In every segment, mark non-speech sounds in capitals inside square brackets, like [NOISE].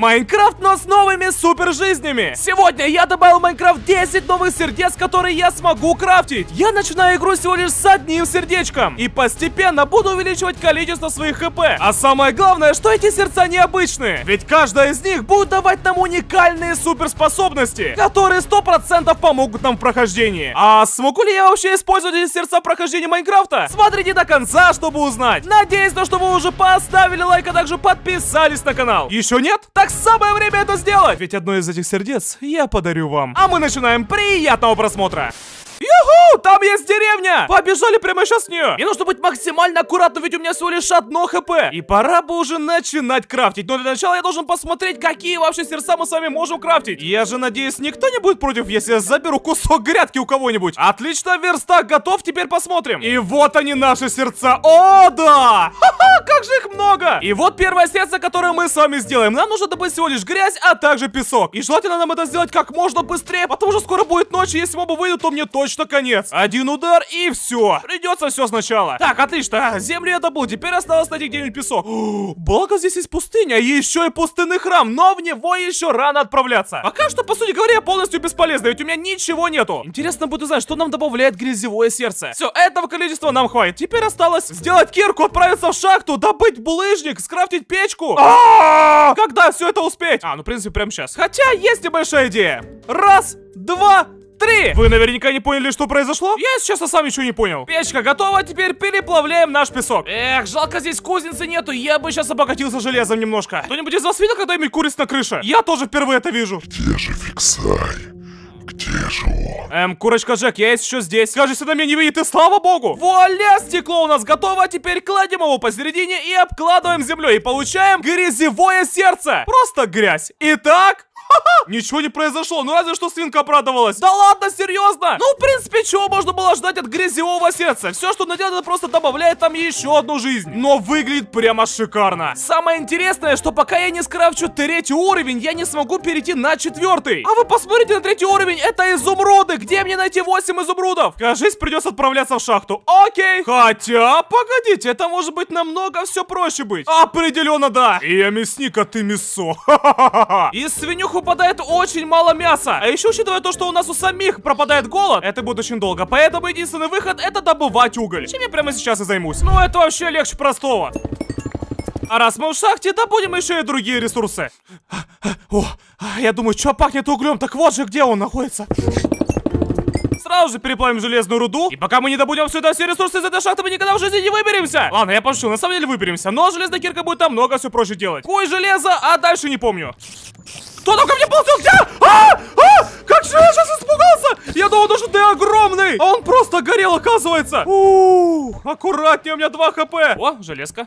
Майнкрафт, но с новыми супер жизнями. Сегодня я добавил в Майнкрафт 10 новых сердец, которые я смогу крафтить. Я начинаю игру всего лишь с одним сердечком. И постепенно буду увеличивать количество своих хп. А самое главное, что эти сердца необычные. Ведь каждая из них будет давать нам уникальные суперспособности, которые 100% помогут нам в прохождении. А смогу ли я вообще использовать эти сердца в прохождении Майнкрафта? Смотрите до конца, чтобы узнать. Надеюсь, то, что вы уже поставили лайк, а также подписались на канал. Еще нет? Так самое время это сделать. Ведь одно из этих сердец я подарю вам. А мы начинаем. Приятного просмотра. Юху! Там есть деревня! Побежали прямо сейчас в нее! Мне нужно быть максимально аккуратным, ведь у меня всего лишь одно хп. И пора бы уже начинать крафтить. Но для начала я должен посмотреть, какие вообще сердца мы с вами можем крафтить. Я же надеюсь, никто не будет против, если я заберу кусок грядки у кого-нибудь. Отлично, верстак готов, теперь посмотрим. И вот они, наши сердца. О, да! Ха-ха, как же их много! И вот первое сердце, которое мы с вами сделаем. Нам нужно добыть всего лишь грязь, а также песок. И желательно нам это сделать как можно быстрее, потому что скоро будет ночь, и если мобы выйдут, то мне точно точно конец. Один удар и все. Придется все сначала. Так, отлично. Землю я добыл. Теперь осталось найти где-нибудь песок. [GASPS] Благо здесь есть пустыня. И еще и пустынный храм. Но в него еще рано отправляться. Пока что, по сути говоря, полностью бесполезно. Ведь у меня ничего нету. Интересно будет узнать, что нам добавляет грязевое сердце. Все, этого количества нам хватит. Теперь осталось сделать кирку, отправиться в шахту, добыть булыжник, скрафтить печку. -а! Когда все это успеть? А, ну, в принципе, прямо сейчас. Хотя, есть небольшая идея. Раз, два, три! Вы наверняка не поняли, что произошло? Я, сейчас сам ничего не понял. Печка готова, теперь переплавляем наш песок. Эх, жалко здесь кузницы нету, я бы сейчас обогатился железом немножко. Кто-нибудь из вас видел когда-нибудь куриц на крыше? Я тоже впервые это вижу. Где же Фиксай? Где же он? Эм, курочка Джек, я есть еще здесь. Кажется, на меня не видит, и слава богу. Вуаля, стекло у нас готово. Теперь кладем его посередине и обкладываем землей. И получаем грязевое сердце. Просто грязь. Итак, Ничего не произошло, ну разве что свинка обрадовалась. Да ладно, серьезно? Ну, в принципе, чего можно было ждать от грязевого сердца? Все, что она делает, это просто добавляет там еще одну жизнь. Но выглядит прямо шикарно. Самое интересное, что пока я не скрафчу третий уровень, я не смогу перейти на четвертый. А вы посмотрите на третий уровень, это изумруды. Где мне найти 8 изумрудов? Кажись, придется отправляться в шахту. Окей. Хотя, погодите, это может быть намного все проще быть. Определенно да. И я мясник, а ты мясо. [LAUGHS] И свинюху выпадает очень мало мяса. А еще учитывая то, что у нас у самих пропадает голод, это будет очень долго. Поэтому единственный выход это добывать уголь. Чем я прямо сейчас и займусь. Ну это вообще легче простого. А раз мы в шахте, добудем еще и другие ресурсы. О, я думаю, что пахнет углем, так вот же где он находится. Сразу же переплавим железную руду. И пока мы не добудем сюда все ресурсы из этой шахты, мы никогда в жизни не выберемся. Ладно, я пошел, на самом деле выберемся. Но железная кирка будет там много все проще делать. Кой железо, а дальше не помню. Кто там ко мне ползет? Где? А! А! Как же я сейчас испугался! Я думал, что ты огромный! А он просто горел, оказывается! Ух, аккуратнее, у меня 2 хп. О, железка.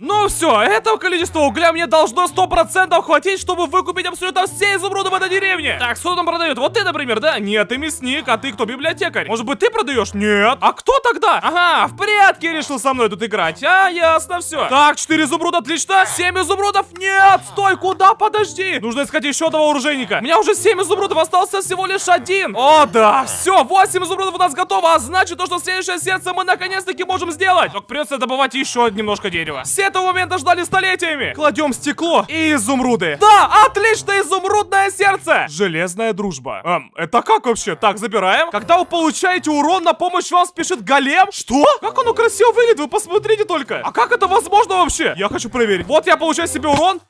Ну все, этого количества угля мне должно 100% хватить, чтобы выкупить абсолютно все изумруды в этой деревне. Так, что там продает? Вот ты, например, да? Нет, ты мясник, а ты кто, библиотекарь? Может быть, ты продаешь? Нет. А кто тогда? Ага, в прятки решил со мной тут играть. А, ясно, все. Так, 4 изумруда, отлично. 7 изумрудов. Нет, стой, куда? Подожди. Нужно искать еще одного оружейника. У меня уже 7 изумрудов, остался всего лишь один. О, да, все, 8 изумрудов у нас готово, а значит, то, что следующее сердце мы наконец-таки можем сделать. Только придется добывать еще немножко дерева этого момента ждали столетиями. Кладем стекло и изумруды. Да, отлично, изумрудное сердце. Железная дружба. Эм, это как вообще? Так, забираем. Когда вы получаете урон, на помощь вам спешит голем. Что? Как оно красиво выглядит, вы посмотрите только. А как это возможно вообще? Я хочу проверить. Вот я получаю себе урон.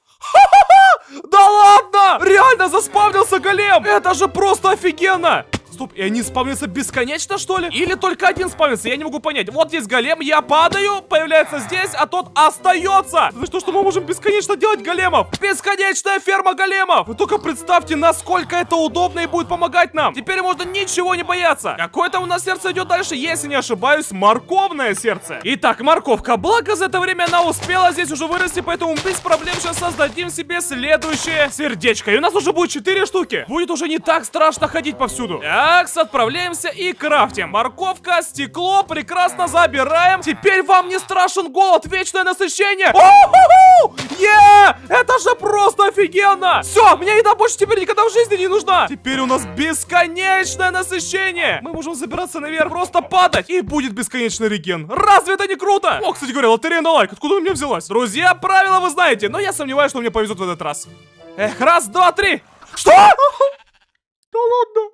Да ладно! Реально заспавнился голем! Это же просто офигенно! Стоп, и они спавнятся бесконечно, что ли? Или только один спавнится? Я не могу понять. Вот есть голем, я падаю, появляется здесь, а тот остается. Вы что, что мы можем бесконечно делать големов? Бесконечная ферма големов! Вы только представьте, насколько это удобно и будет помогать нам. Теперь можно ничего не бояться. Какое-то у нас сердце идет дальше, если не ошибаюсь, морковное сердце. Итак, морковка. Благо, за это время она успела здесь уже вырасти, поэтому без проблем сейчас создадим себе следующее сердечко. И у нас уже будет 4 штуки. Будет уже не так страшно ходить повсюду. Так, отправляемся и крафтим. Морковка, стекло, прекрасно забираем. Теперь вам не страшен голод, вечное насыщение. Е! Это же просто офигенно! Все, мне еда больше теперь никогда в жизни не нужна! Теперь у нас бесконечное насыщение! Мы можем забираться наверх, просто падать, и будет бесконечный реген. Разве это не круто? О, кстати говоря, лотерея на лайк, откуда у меня взялась? Друзья, правила вы знаете, но я сомневаюсь, что мне повезет в этот раз. Эх, раз, два, три. Что? [LAUGHS] Да ладно.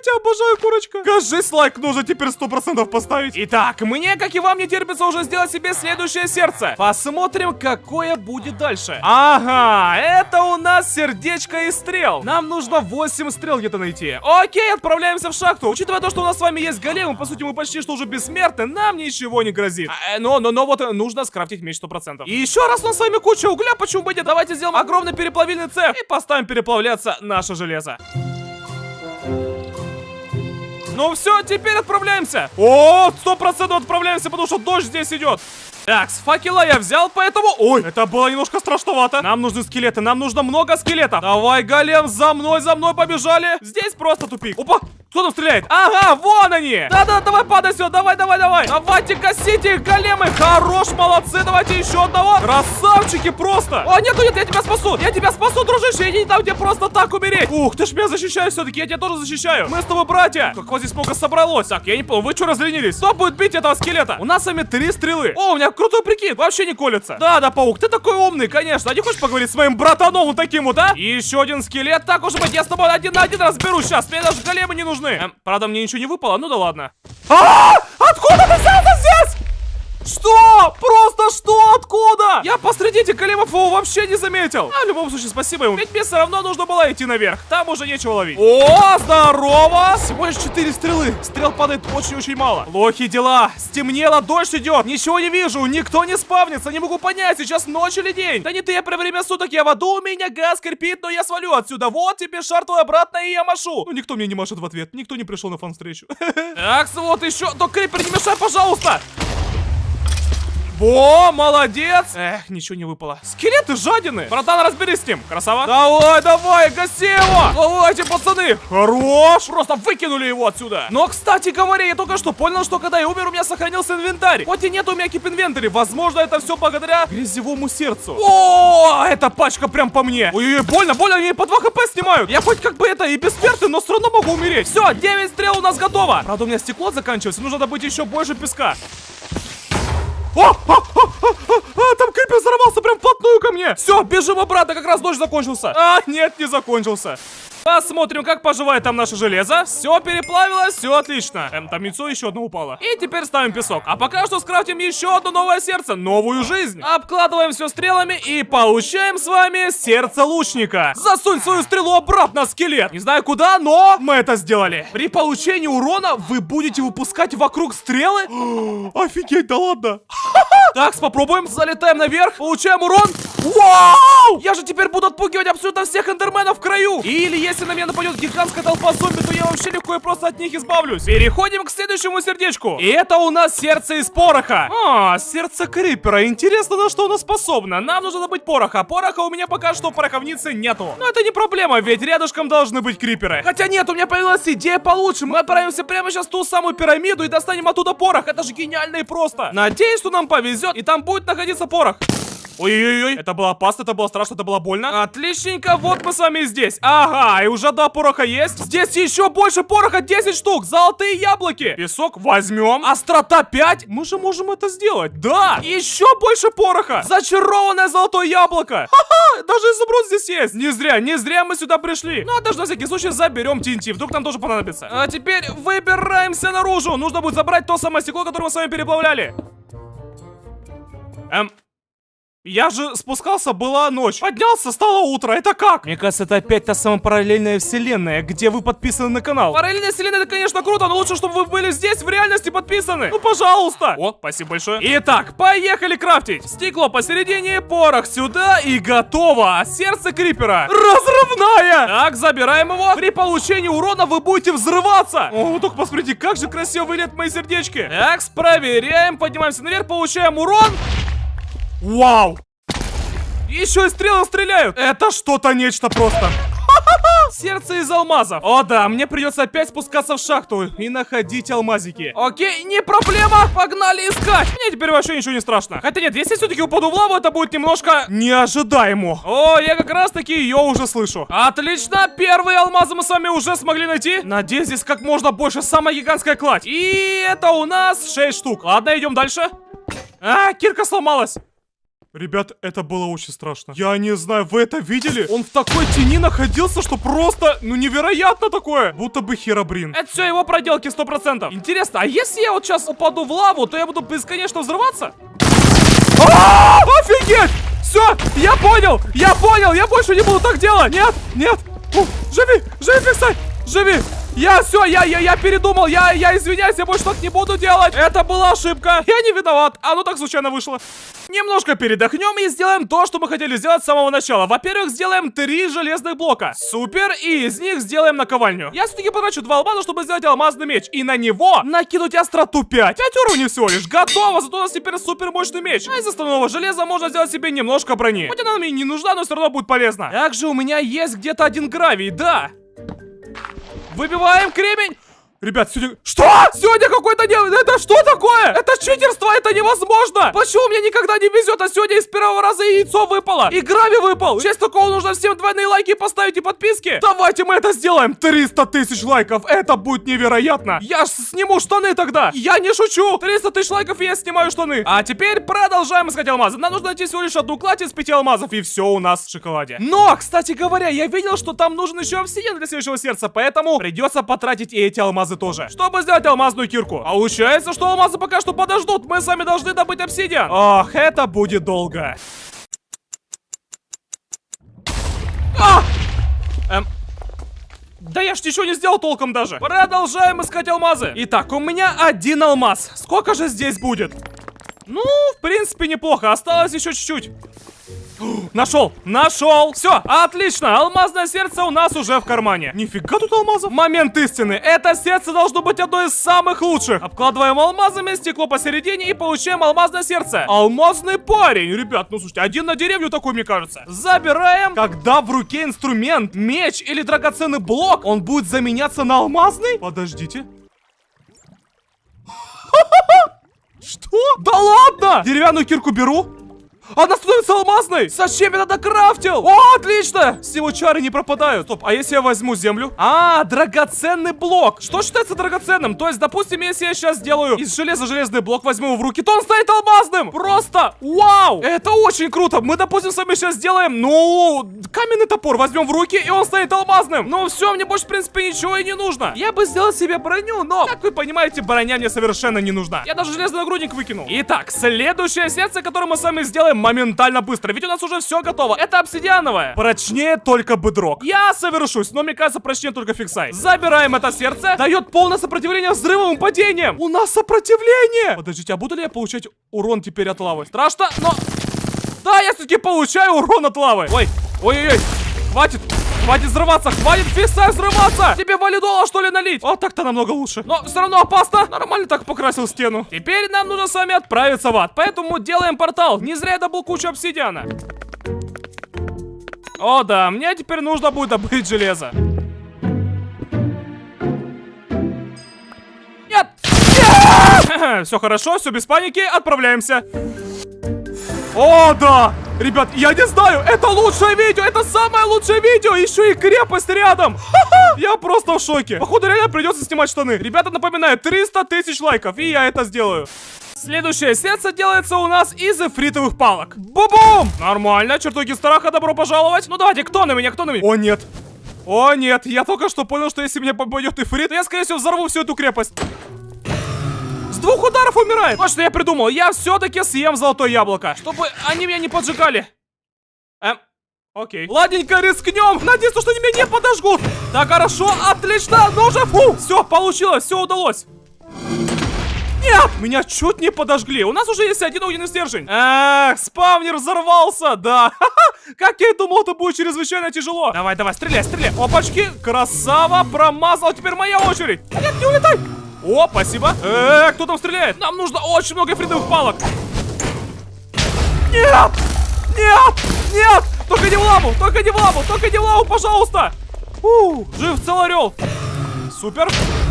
тебя обожаю, курочка. Кажись, лайк нужно теперь сто процентов поставить. Итак, мне, как и вам, не терпится уже сделать себе следующее сердце. Посмотрим, какое будет дальше. Ага, это у нас сердечко и стрел. Нам нужно 8 стрел где-то найти. Окей, отправляемся в шахту. Учитывая то, что у нас с вами есть голем, по сути, мы почти что уже бессмертны, нам ничего не грозит. А, э, но, но, но вот э, нужно скрафтить меч 100%. И еще раз у нас с вами куча угля, почему бы нет? Давайте сделаем огромный переплавильный цех и поставим переплавляться наше железо. Ну все, теперь отправляемся. О, сто процентов отправляемся, потому что дождь здесь идет. Так, с факела я взял, поэтому... Ой, это было немножко страшновато. Нам нужны скелеты, нам нужно много скелетов. Давай, голем, за мной, за мной побежали. Здесь просто тупик. Опа, кто там стреляет? Ага, вон они! Да-да, давай падай сюда, давай, давай, давай! Давайте гасите их, големы! Хорош, молодцы, давайте еще одного! Красавчики просто! О, нет, нет, я тебя спасу! Я тебя спасу, дружище! Не дам тебе просто так умереть! Ух, ты ж меня защищаешь все-таки, я тебя тоже защищаю! Мы с тобой братья! Как вас здесь много собралось? Так, я не понял, вы что разленились? Кто будет бить этого скелета? У нас с вами три стрелы! О, у меня крутой прикид, вообще не колется! Да, да, паук, ты такой умный, конечно! А не хочешь поговорить с моим братаном вот таким вот, а? И еще один скелет, так уж быть, я с тобой один на один разберусь сейчас! Мне даже големы не нужны! Эм, правда, мне ничего не выпало, ну да ладно. А! Откуда ты взялся здесь? Что? Просто что? Откуда? Я посреди этих големов вообще не заметил. А в любом случае, спасибо ему. Ведь мне все равно нужно было идти наверх. Там уже нечего ловить. О, здорово! Всего лишь 4 стрелы. Стрел падает очень-очень мало. Плохие дела. Стемнело, дождь идет. Ничего не вижу. Никто не спавнится. Не могу понять, сейчас ночь или день. Да не ты, я про время суток. Я в аду, у меня газ кирпит, но я свалю отсюда. Вот тебе шар твой обратно, и я машу. Ну, никто мне не машет в ответ. Никто не пришел на фан-встречу. [LAUGHS] Так, вот еще. То крипер, не мешай, пожалуйста. Во, молодец! Эх, ничего не выпало. Скелеты жадины. Братан, разберись с ним. Красава. Давай, давай, гаси его. Давайте, пацаны. Хорош. Просто выкинули его отсюда. Но, кстати говоря, я только что понял, что когда я умер, у меня сохранился инвентарь. Хоть и нет у меня кип-инвентаря. Возможно, это все благодаря грязевому сердцу. О, эта пачка прям по мне. Ой-ой, больно, больно, они по 2 хп снимают. Я хоть как бы это и бессмертный, но все равно могу умереть. Все, 9 стрел у нас готово. Правда, у меня стекло заканчивается. Нужно добыть еще больше песка. О, о, о, о, о, там крипер взорвался прям вплотную ко мне. Все, бежим обратно, как раз дождь закончился. А, нет, не закончился. Посмотрим, как поживает там наше железо. Все переплавилось, все отлично. Эм, там яйцо еще одно упало. И теперь ставим песок. А пока что скрафтим еще одно новое сердце, новую жизнь. Обкладываем все стрелами и получаем с вами сердце лучника. Засунь свою стрелу обратно, скелет. Не знаю куда, но мы это сделали. При получении урона вы будете выпускать вокруг стрелы? [GASPS] Офигеть, да ладно. [LAUGHS] Так, попробуем. Залетаем наверх, получаем урон. Вау! Я же теперь буду отпугивать абсолютно всех эндерменов в краю. Или если на меня нападет гигантская толпа зомби, то я вообще легко и просто от них избавлюсь. Переходим к следующему сердечку. И это у нас сердце из пороха. А, сердце крипера. Интересно, на что оно способно. Нам нужно добыть пороха. Пороха у меня пока что в пороховнице нету. Но это не проблема, ведь рядышком должны быть криперы. Хотя нет, у меня появилась идея получше. Мы отправимся прямо сейчас в ту самую пирамиду и достанем оттуда порох. Это же гениально и просто. Надеюсь, что нам повезет, и там будет находиться порох. Ой-ой-ой, это было опасно, это было страшно, это было больно. Отличненько, вот мы с вами здесь. Ага, и уже два пороха есть. Здесь еще больше пороха, 10 штук. Золотые яблоки. Песок возьмем. Острота 5. Мы же можем это сделать. Да, еще больше пороха. Зачарованное золотое яблоко. Ха-ха, даже изумруд здесь есть. Не зря, не зря мы сюда пришли. Ну, а даже на всякий случай заберем TNT. Вдруг нам тоже понадобится. А теперь выбираемся наружу. Нужно будет забрать то самое стекло, которое мы с вами переплавляли. Эм, я же спускался, была ночь. Поднялся, стало утро. Это как? Мне кажется, это опять та самая параллельная вселенная, где вы подписаны на канал. Параллельная вселенная, это, конечно, круто, но лучше, чтобы вы были здесь, в реальности подписаны. Ну, пожалуйста. О, спасибо большое. Итак, поехали крафтить. Стекло посередине, порох сюда и готово. Сердце крипера. Разрывная. Так, забираем его. При получении урона вы будете взрываться. О, вы только посмотрите, как же красиво выглядят мои сердечки. Так, проверяем, поднимаемся наверх, получаем урон. Вау! Еще и стрелы стреляют! Это что-то нечто просто. Сердце из алмазов. О да, мне придется опять спускаться в шахту и находить алмазики. Окей, не проблема. Погнали искать. Мне теперь вообще ничего не страшно. Хотя нет, если все-таки упаду в лаву, это будет немножко неожидаемо. О, я как раз таки ее уже слышу. Отлично, первые алмазы мы с вами уже смогли найти. Надеюсь, здесь как можно больше. Самая гигантская кладь. И это у нас 6 штук. Ладно, идем дальше. А, кирка сломалась. Ребят, это было очень страшно. Я не знаю, вы это видели? Он в такой тени находился, что просто, ну, невероятно такое. Будто бы херобрин. Это все его проделки, сто процентов. Интересно, а если я вот сейчас упаду в лаву, то я буду бесконечно взрываться? А, Офигеть! Все, я понял, я понял, я больше не буду так делать. Нет, нет. Фу, Живи, живи, фиксай, живи. Я все, я, я, я передумал, я, я извиняюсь, я больше так не буду делать. Это была ошибка. Я не виноват. Оно так случайно вышло. Немножко передохнем и сделаем то, что мы хотели сделать с самого начала. Во-первых, сделаем три железных блока. Супер. И из них сделаем наковальню. Я все-таки потрачу два алмаза, чтобы сделать алмазный меч. И на него накинуть остроту 5. 5 уровней всего лишь. Готово. Зато у нас теперь супер мощный меч. А из остального железа можно сделать себе немножко брони. Хоть она мне не нужна, но все равно будет полезно. Также у меня есть где-то один гравий, да. Выбиваем кремень. Ребят, сегодня... Что? Сегодня какой-то не... Это что такое? Это читерство, это невозможно! Почему мне никогда не везет, а сегодня из первого раза яйцо выпало? И грави выпал! В честь такого нужно всем двойные лайки поставить и подписки. Давайте мы это сделаем! 300 тысяч лайков! Это будет невероятно! Я ж сниму штаны тогда! Я не шучу! 300 тысяч лайков и я снимаю штаны! А теперь продолжаем искать алмазы. Нам нужно найти всего лишь одну кладь из пяти алмазов, и все у нас в шоколаде. Но, кстати говоря, я видел, что там нужен еще обсидиан для следующего сердца, поэтому придется потратить и эти алмазы тоже, чтобы сделать алмазную кирку. А получается, что алмазы пока что подождут. Мы сами должны добыть обсидиан. Ох, это будет долго. А! Эм, да я ж ничего не сделал толком даже. Продолжаем искать алмазы. Итак, у меня один алмаз. Сколько же здесь будет? Ну, в принципе, неплохо. Осталось еще чуть-чуть. Нашел! Нашел! Все, отлично! Алмазное сердце у нас уже в кармане. Нифига тут алмазов. Момент истины. Это сердце должно быть одно из самых лучших. Обкладываем алмазами стекло посередине и получаем алмазное сердце. Алмазный парень. Ребят, ну слушайте, один на деревню такой, мне кажется. Забираем. Когда в руке инструмент, меч или драгоценный блок, он будет заменяться на алмазный? Подождите. Что? Да ладно! Деревянную кирку беру. Она становится алмазной! Зачем я тогда крафтил? О, отлично! С него чары не пропадают. Стоп, а если я возьму землю? А, драгоценный блок. Что считается драгоценным? То есть, допустим, если я сейчас сделаю из железа железный блок, возьму его в руки, то он станет алмазным! Просто вау! Это очень круто! Мы, допустим, с вами сейчас сделаем, ну, каменный топор возьмем в руки, и он станет алмазным. Ну все, мне больше, в принципе, ничего и не нужно. Я бы сделал себе броню, но, как вы понимаете, броня мне совершенно не нужна. Я даже железный нагрудник выкинул. Итак, следующее сердце, которое мы с вами сделаем моментально быстро. Ведь у нас уже все готово. Это обсидиановое. Прочнее только бедрок. Я совершусь, но мне кажется, прочнее только фиксай. Забираем это сердце. Дает полное сопротивление взрывам и падениям. У нас сопротивление. Подождите, а буду ли я получать урон теперь от лавы? Страшно, но... Да, я все-таки получаю урон от лавы. Ой, ой-ой-ой. Хватит. Хватит взрываться, хватит фиксай взрываться! Тебе валидола, что ли, налить? Вот так-то намного лучше. Но все равно опасно. Нормально так покрасил стену. Теперь нам нужно с вами отправиться в ад. Поэтому делаем портал. Не зря я добыл кучу обсидиана. О, да, мне теперь нужно будет добыть железо. Нет! Нет! [LAUGHS] Все хорошо, все без паники, отправляемся. О, да! Ребят, я не знаю, это лучшее видео, это самое лучшее видео, еще и крепость рядом. Я просто в шоке. Походу, реально придется снимать штаны. Ребята, напоминаю, 300 тысяч лайков, и я это сделаю. Следующее сердце делается у нас из эфритовых палок. Бу-бум! Нормально, чертоги страха, добро пожаловать. Ну давайте, кто на меня, кто на меня? О, нет. О, нет, я только что понял, что если мне попадет эфрит, то я, скорее всего, взорву всю эту крепость. Двух ударов умирает. Вот что я придумал. Я все-таки съем золотое яблоко, чтобы они меня не поджигали. Эм, окей. Ладненько, рискнем. Надеюсь, что они меня не подожгут. Так, хорошо, отлично. Ну уже, фу. Все, получилось, все удалось. Нет! Меня чуть не подожгли. У нас уже есть один огненный стержень. Эх, спавнер взорвался, да. Как я и думал, это будет чрезвычайно тяжело. Давай, давай, стреляй, стреляй. Опачки, красава, промазал. Теперь моя очередь. Нет, не улетай. О, спасибо. Э, кто там стреляет? Нам нужно очень много фридовых палок. Нет! Нет! Нет! Только не в лаву! Только не в лаву! Только не в лаву, пожалуйста! У, жив целый орел. Супер.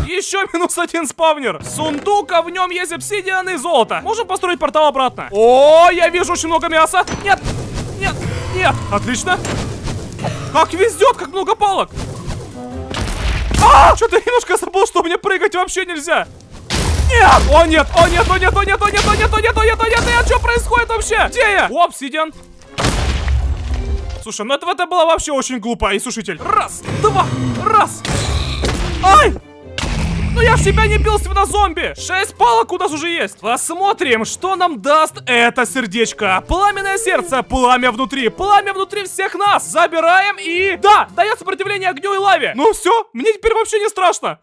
Еще минус один спавнер. Сундук, а в нем есть обсидиан и золото. Можем построить портал обратно. О, я вижу очень много мяса. Нет, нет, нет. Отлично. Как везет, как много палок. А, что-то немножко забыл, что мне прыгать вообще нельзя. Нет! О нет! О нет! О нет! О нет! О нет! О нет! О нет! О нет! О нет! Нет! Что происходит вообще? Где я? О, обсидиан. Слушай, ну это, это было вообще очень глупо, Иисушитель. Раз, два, раз. Ай! Ну я ж себя не бил, свинозомби! Шесть палок у нас уже есть. Посмотрим, что нам даст это сердечко. Пламенное сердце, пламя внутри, пламя внутри всех нас. Забираем и... Да, дает сопротивление огню и лаве. Ну все, мне теперь вообще не страшно.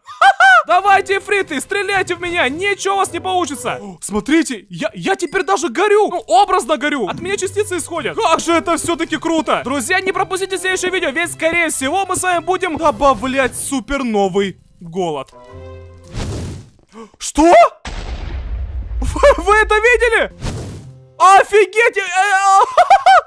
Давайте, фриты, стреляйте в меня, ничего у вас не получится. Смотрите, я, я теперь даже горю. Ну, образно горю. От меня частицы исходят. Как же это все-таки круто. Друзья, не пропустите следующее видео, ведь, скорее всего, мы с вами будем добавлять супер новый голод. Что? Вы, это видели? Офигеть! Э, э,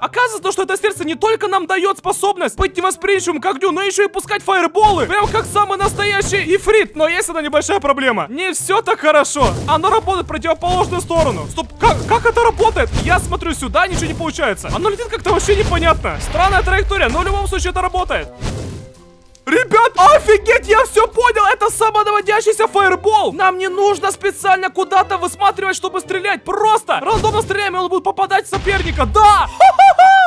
[LAUGHS] Оказывается, что это сердце не только нам дает способность быть невосприимчивым к огню, но еще и пускать фаерболы. Прям как самый настоящий ифрит. Но есть одна небольшая проблема. Не все так хорошо. Оно работает в противоположную сторону. Стоп, как, как это работает? Я смотрю сюда, ничего не получается. Оно летит как-то вообще непонятно. Странная траектория, но в любом случае это работает. Ребят, офигеть, я все понял, это самонаводящийся фаербол. Нам не нужно специально куда-то высматривать, чтобы стрелять. Просто рандомно стреляем, и он будет попадать в соперника. Да!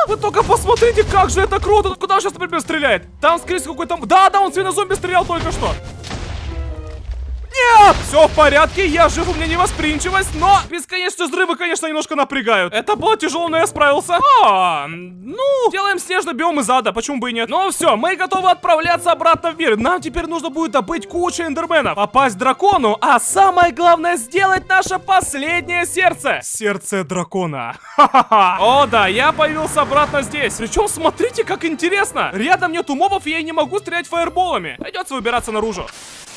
Вы только посмотрите, как же это круто. Куда он сейчас, например, стреляет? Там, скорее всего, какой-то... Да, да, он свинозомби стрелял только что. Нет! Все в порядке, я жив, у меня невосприимчивость, но бесконечные взрывы, конечно, немножко напрягают. Это было тяжело, но я справился. А, ну, делаем снежный биом из ада, почему бы и нет. Ну все, мы готовы отправляться обратно в мир. Нам теперь нужно будет добыть кучу эндерменов, попасть дракону, а самое главное сделать наше последнее сердце. Сердце дракона. О да, я появился обратно здесь. Причем смотрите, как интересно. Рядом нету мобов, и я не могу стрелять фаерболами. Придется выбираться наружу.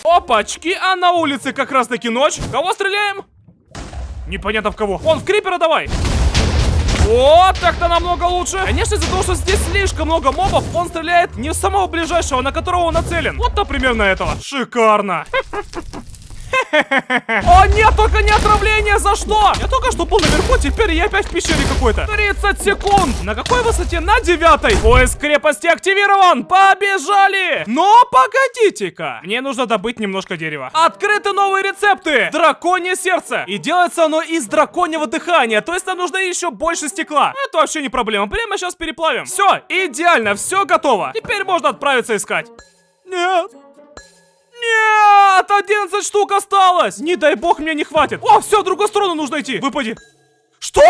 Опачки, а на улице как раз таки ночь. Кого стреляем? Непонятно в кого. Он в крипера давай. Вот, так-то намного лучше. Конечно, из-за того, что здесь слишком много мобов, он стреляет не в самого ближайшего, на которого он нацелен. Вот, например, на этого. Шикарно. О, нет, только не отравление, за что? Я только что был наверху, теперь я опять в пещере какой-то. 30 секунд. На какой высоте? На девятой. Поиск крепости активирован. Побежали. Но погодите-ка. Мне нужно добыть немножко дерева. Открыты новые рецепты. Драконье сердце. И делается оно из драконьего дыхания. То есть нам нужно еще больше стекла. Это вообще не проблема. Прямо сейчас переплавим. Все, идеально, все готово. Теперь можно отправиться искать. Нет. Нет! 11 штук осталось! Не дай бог мне не хватит. О, все, в другую сторону нужно идти. Выпади. Что?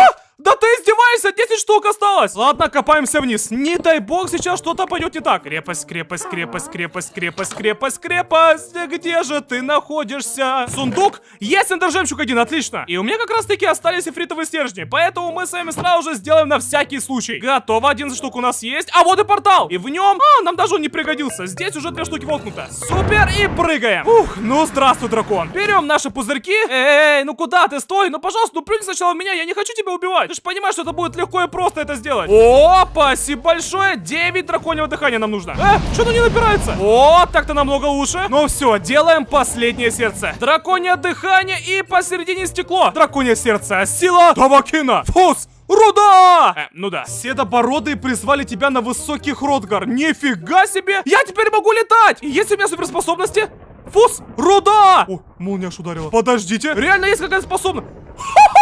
Да ты издеваешься, 10 штук осталось. Ладно, копаемся вниз. Не дай бог, сейчас что-то пойдет не так. Крепость, крепость, крепость, крепость, крепость, крепость, крепость. Где же ты находишься? Сундук? Есть эндержемчук один, отлично. И у меня как раз таки остались эфритовые стержни. Поэтому мы с вами сразу же сделаем на всякий случай. Готово, 11 штук у нас есть. А вот и портал. И в нем... А, нам даже он не пригодился. Здесь уже две штуки воткнуто. Супер, и прыгаем. Ух, ну здравствуй, дракон. Берем наши пузырьки. Эй, ну куда ты? Стой, ну пожалуйста, ну плюнь сначала меня. Я не хочу тебя убивать. Ты же понимаешь, что это будет легко и просто это сделать. О, спасибо большое. 9 драконьего дыхания нам нужно. Э, что-то не набирается. О, так-то намного лучше. Ну все, делаем последнее сердце. Драконье дыхание и посередине стекло. Драконье сердце. Сила Тавакина. Фус. Руда! Э, ну да. Седобородые призвали тебя на высокий Хротгар. Нифига себе! Я теперь могу летать! И есть у меня суперспособности? Фус! Руда! О, молния аж ударила. Подождите. Реально есть какая-то способность. Да [LAUGHS]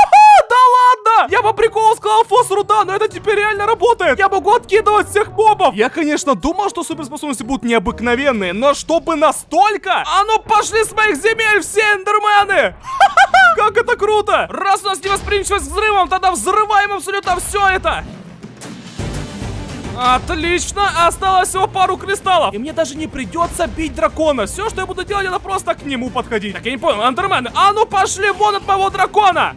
ладно! Я по приколу сказал фос руда, но это теперь реально работает. Я могу откидывать всех мобов. Я, конечно, думал, что суперспособности будут необыкновенные, но чтобы настолько? А ну пошли с моих земель все эндермены! [LAUGHS] Как это круто! Раз у нас невосприимчивость к взрывам, тогда взрываем абсолютно все это! Отлично! Осталось всего пару кристаллов. И мне даже не придется бить дракона. Все, что я буду делать, это просто к нему подходить. Так, я не понял, андермены, а ну пошли вон от моего дракона!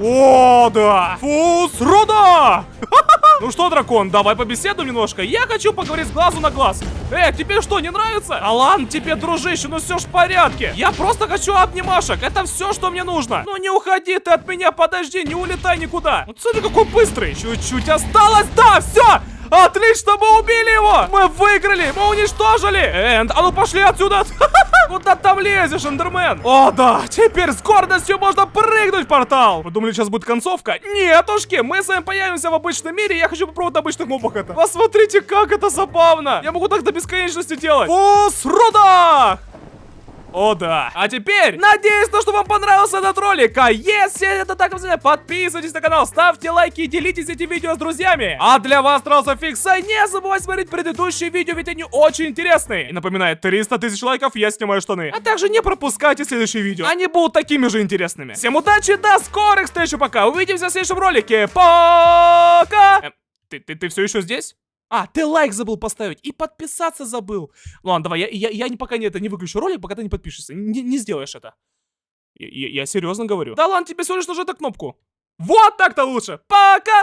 О, да! Фус, руда! [LAUGHS] Ну что, дракон, давай побеседуем немножко. Я хочу поговорить с глазу на глаз. Эй, тебе что, не нравится? Алан, тебе, дружище, ну все ж в порядке. Я просто хочу обнимашек. Это все, что мне нужно. Ну не уходи ты от меня, подожди, не улетай никуда. Вот смотри, какой быстрый. Чуть-чуть осталось. Да, все! Отлично, мы убили его! Мы выиграли! Мы уничтожили! Энд, а ну пошли отсюда! [LAUGHS] Куда там лезешь, Эндермен? О, да! Теперь с гордостью можно прыгнуть в портал! Вы думали, сейчас будет концовка? Нетушки! Мы с вами появимся в обычном мире, я хочу попробовать на обычных мобах это. Посмотрите, как это забавно! Я могу так до бесконечности делать! О, с рудах! О, да. А теперь, надеюсь, то, что вам понравился этот ролик. А если это так, подписывайтесь на канал, ставьте лайки и делитесь этим видео с друзьями. А для вас остался фикса. Не забывайте смотреть предыдущие видео, ведь они очень интересные. И напоминаю, 300 тысяч лайков, я снимаю штаны. А также не пропускайте следующие видео. Они будут такими же интересными. Всем удачи, до скорых встреч, пока. Увидимся в следующем ролике. Пока! Эм, ты, ты, ты все еще здесь? А, ты лайк забыл поставить и подписаться забыл. Ладно, давай, я, я, я пока не, это, не выключу ролик, пока ты не подпишешься. Не, не сделаешь это. Я, я, я серьезно говорю. Да ладно, тебе всего лишь нажать кнопку. Вот так-то лучше. Пока!